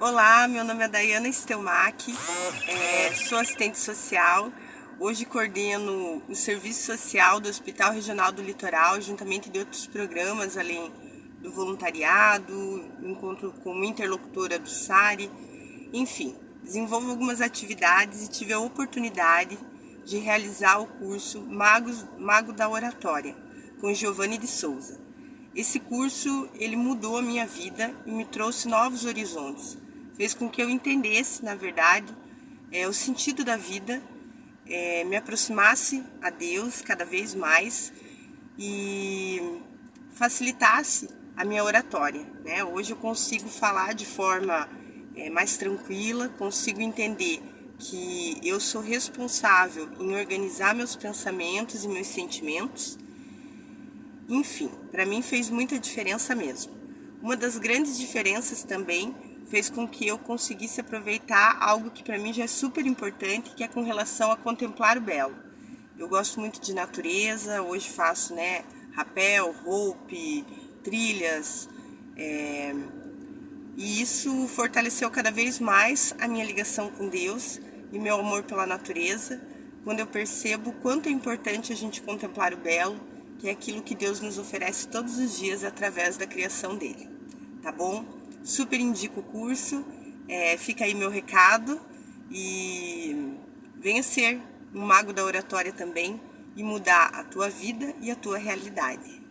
Olá, meu nome é Dayana Stelmach, é, sou assistente social. Hoje coordeno o serviço social do Hospital Regional do Litoral, juntamente de outros programas, além do voluntariado, encontro como interlocutora do SARI, enfim, desenvolvo algumas atividades e tive a oportunidade de realizar o curso Magos, Mago da Oratória, com Giovanni de Souza. Esse curso, ele mudou a minha vida e me trouxe novos horizontes. Fez com que eu entendesse, na verdade, é, o sentido da vida, é, me aproximasse a Deus cada vez mais e facilitasse a minha oratória. Né? Hoje eu consigo falar de forma é, mais tranquila, consigo entender que eu sou responsável em organizar meus pensamentos e meus sentimentos enfim, para mim fez muita diferença mesmo. Uma das grandes diferenças também fez com que eu conseguisse aproveitar algo que para mim já é super importante, que é com relação a contemplar o belo. Eu gosto muito de natureza, hoje faço né, rapel, roupe, trilhas, é... e isso fortaleceu cada vez mais a minha ligação com Deus e meu amor pela natureza, quando eu percebo quanto é importante a gente contemplar o belo, que é aquilo que Deus nos oferece todos os dias através da criação dele, tá bom? Super indico o curso, é, fica aí meu recado e venha ser um mago da oratória também e mudar a tua vida e a tua realidade.